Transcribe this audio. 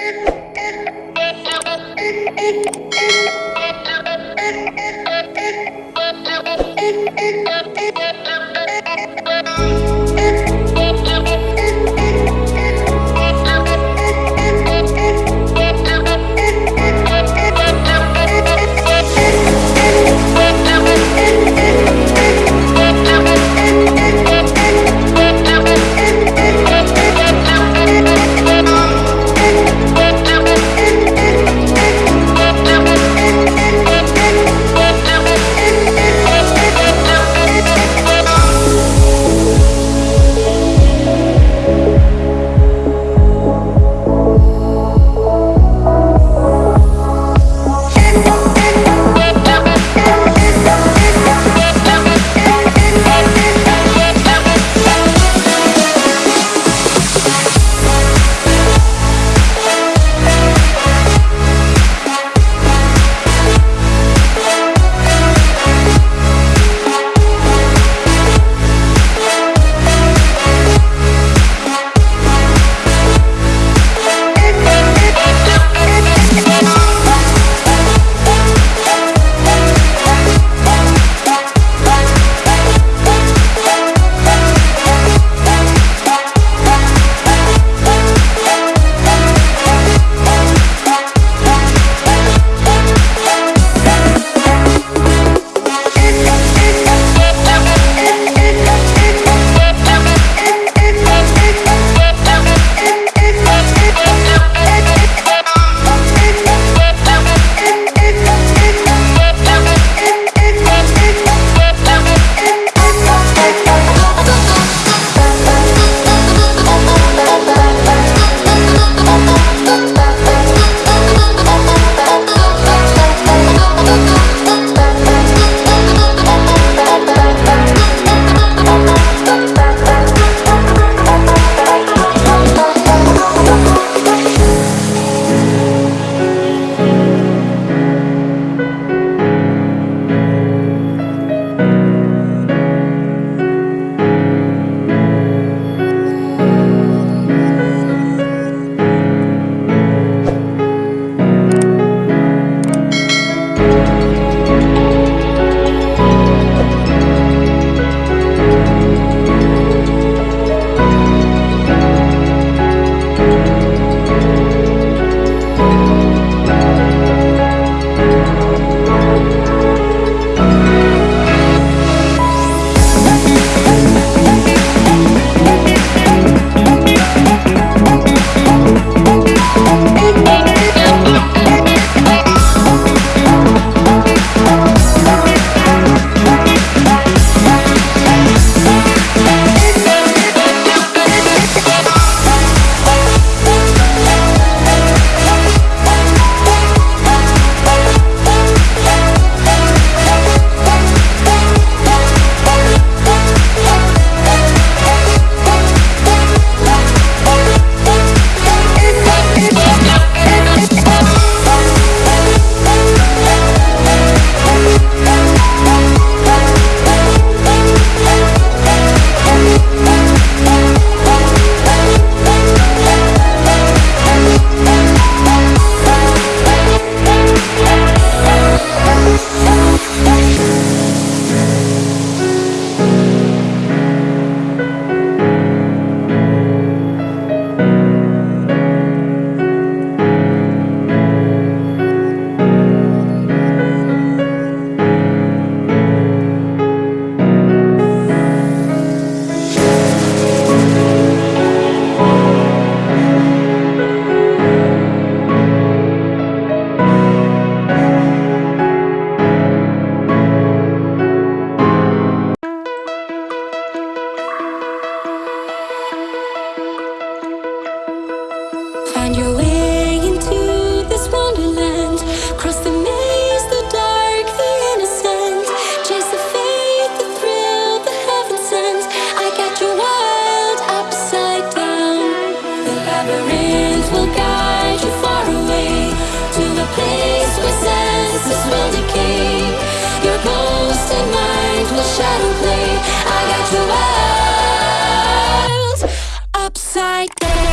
Thank you. 最低。